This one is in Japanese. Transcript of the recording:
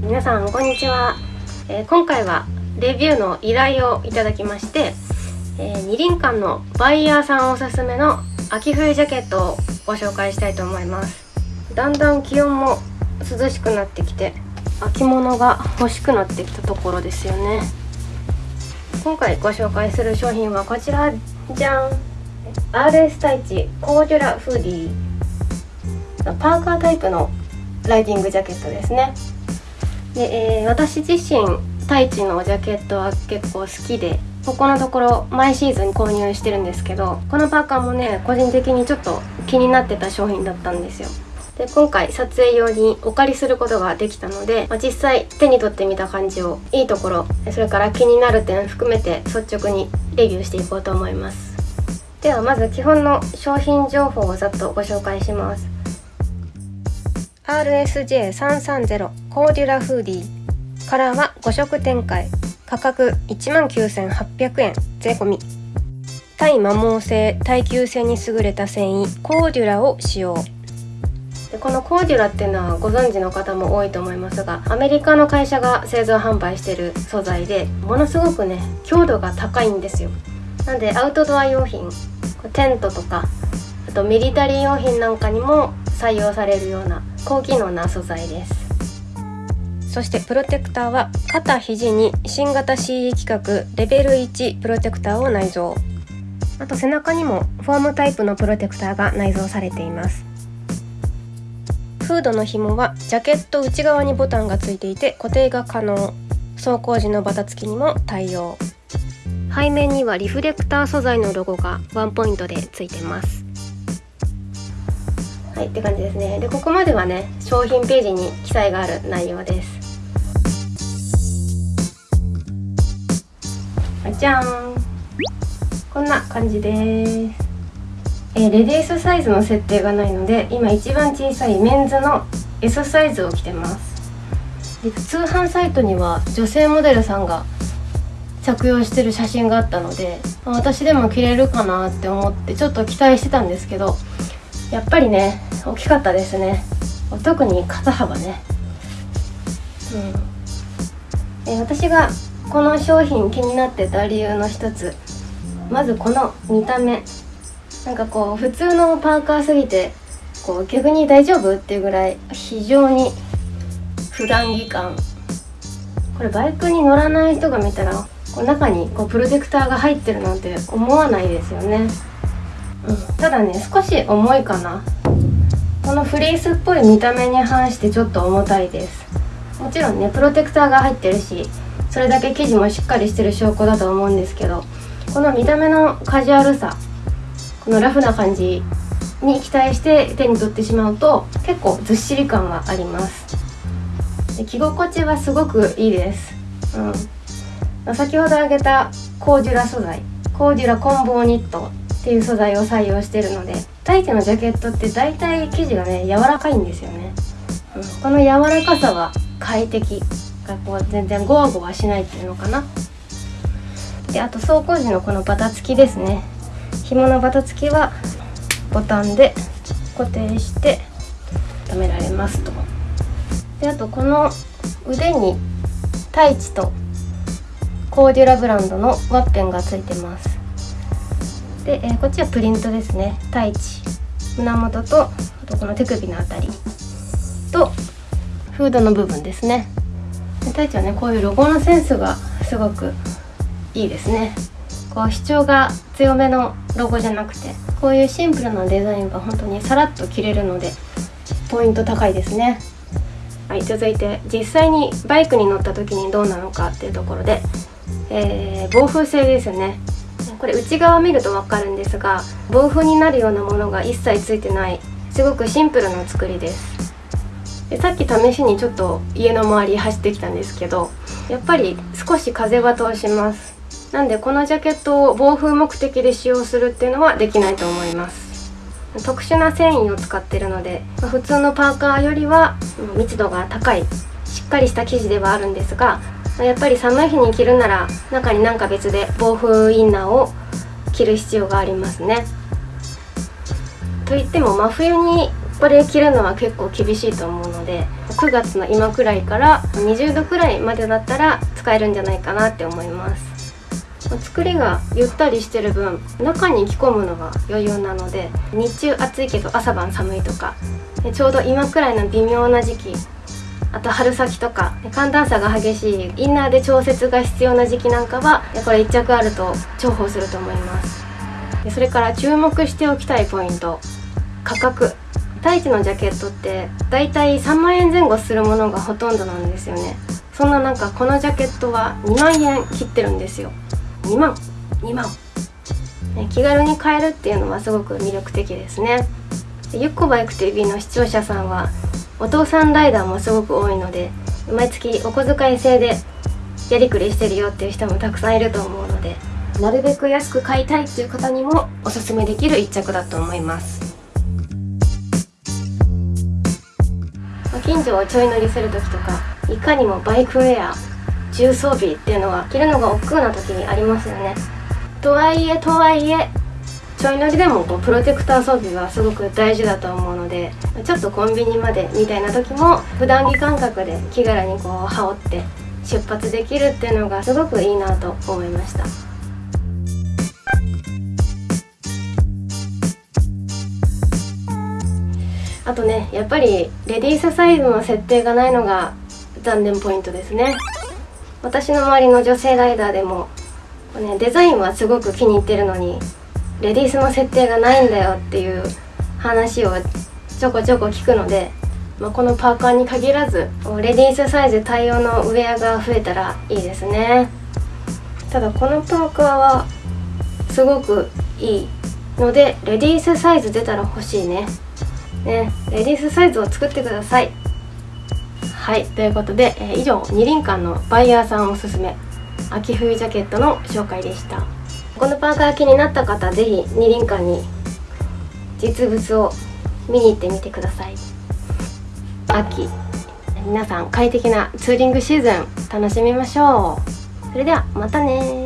皆さんこんにちは、えー、今回はレビューの依頼をいただきまして、えー、二輪館のバイヤーさんおすすめの秋冬ジャケットをご紹介したいと思います。だんだん気温も涼しくなってきて秋物が欲しくなってきたところですよね。今回ご紹介する商品はこちらじゃん。RS タイチコーデュラフーディー。パーカータイプのライディングジャケットですね。で、えー、私自身タイチのジャケットは結構好きでここのところ毎シーズン購入してるんですけどこのパーカーもね個人的にちょっと気になってた商品だったんですよ。で今回撮影用にお借りすることができたので、まあ、実際手に取ってみた感じをいいところそれから気になる点含めて率直にレビューしていこうと思います。ではまず基本の商品情報をざっとご紹介します。RSJ330 コーデュラフーディー。カラーは5色展開。価格19,800円。税込み。耐摩耗性耐久性に優れた繊維コーデュラを使用。でこのコーデュラっていうのはご存知の方も多いと思いますがアメリカの会社が製造販売してる素材でものすごくね強度が高いんですよ。なんでアウトドア用品テントとかあとミリタリー用品なんかにも採用されるような高機能な素材です。そしてプロテクターは肩肘に新型 CE 規格レベル1プロテクターを内蔵。あと背中にもフォームタイプのプロテクターが内蔵されています。フードの紐はジャケット内側にボタンがついていて固定が可能。走行時のバタつきにも対応。背面にはリフレクター素材のロゴがワンポイントでついてますはいって感じですね。でここまではね商品ページに記載がある内容です。じゃん。こんな感じです。えー、レディースサイズの設定がないので今一番小さいメンズの S サイズを着てます。で通販サイトには女性モデルさんが着用してる写真があったので私でも着れるかなって思ってちょっと期待してたんですけどやっぱりね大きかったですね。特に肩幅ね。うん。え私がこの商品気になってた理由の一つ。まずこの見た目。なんかこう普通のパーカーすぎてこう逆に大丈夫っていうぐらい非常に普段着感。これバイクに乗らない人が見たらこう中にこうプロテクターが入ってるなんて思わないですよね、ただね少し重いかな。このフリースっぽい見た目に反してちょっと重たいです。もちろんねプロテクターが入ってるしそれだけ生地もしっかりしてる証拠だと思うんですけどこの見た目のカジュアルさこのラフな感じに期待して手に取ってしまうと結構ずっしり感はあります。で着心地はすごくいいです、うん、先ほど挙げたコーデュラ素材コーデュラコンボーニット。っていう素材を採用してるので大抵のジャケットって大体生地がね柔らかいんですよね、うん、この柔らかさは快適がこう全然ゴワゴワしないっていうのかな。であと走行時のこのバタつきですね。紐のバタつきはボタンで固定して止められますと。であとこの腕にタイチとコーデュラブランドのワッペンがついてます。で、えー、こっちはプリントですね。タイチ胸元とあとこの手首のあたり。とフードの部分ですね。でタイチはねこういうロゴのセンスがすごくいいですね。こう主張が強めのロゴじゃなくてこういうシンプルなデザインが本当にさらっと着れるのでポイント高いですね。はい続いて実際にバイクに乗った時にどうなのかっていうところで、えー、防風性ですよね。これ内側見ると分かるんですが防風になるようなものが一切ついてないすごくシンプルな作りです。でさっき試しにちょっと家の周り走ってきたんですけどやっぱり少し風は通します。なんでこのジャケットを防風目的で使用するっていうのはできないと思います。特殊な繊維を使ってるので普通のパーカーよりは密度が高いしっかりした生地ではあるんですがやっぱり寒い日に着るなら中になんか別で防風インナーを着る必要がありますね。といっても真冬にこれ着るのは結構厳しいと思うので9月の今くらいから20度くらいまでだったら使えるんじゃないかなって思います。作りがゆったりしてる分中に着込むのが余裕なので日中暑いけど朝晩寒いとかちょうど今くらいの微妙な時期あと春先とか寒暖差が激しいインナーで調節が必要な時期なんかはこれ1着あると重宝すると思います。それから注目しておきたいポイント。価格。太一のジャケットってだいたい3万円前後するものがほとんどなんですよね。そんな中このジャケットは2万円切ってるんですよ。2万。2万。気軽に買えるっていうのはすごく魅力的ですね。ゆっこバイク TV の視聴者さんはお父さんライダーもすごく多いので毎月お小遣い制でやりくりしてるよっていう人もたくさんいると思うのでなるべく安く買いたいっていう方にもおすすめできる一着だと思います。近所をちょい乗りする時とかいかにもバイクウェア重装備っていうのは着るのが億劫な時にありますよね。とはいえとはいえちょい乗りでもこうプロテクター装備はすごく大事だと思うのでちょっとコンビニまでみたいな時も普段着感覚で気軽にこう羽織って出発できるっていうのがすごくいいなと思いましたあとねやっぱりレディースサイズの設定がないのが残念ポイントですね私の周りの女性ライダーでも、ね、デザインはすごく気に入ってるのにレディースの設定がないんだよっていう話をちょこちょこ聞くので、まあ、このパーカーに限らずレディースサイズ対応のウェアが増えたらいいですね。ただこのパーカーはすごくいいのでレディースサイズ出たら欲しいね。ねレディースサイズを作ってください。はいということで、え、以上二輪館のバイヤーさんおすすめ秋冬ジャケットの紹介でした。このパーカー気になった方是非二輪館に実物を見に行ってみてください。秋皆さん快適なツーリングシーズン楽しみましょう。それではまたね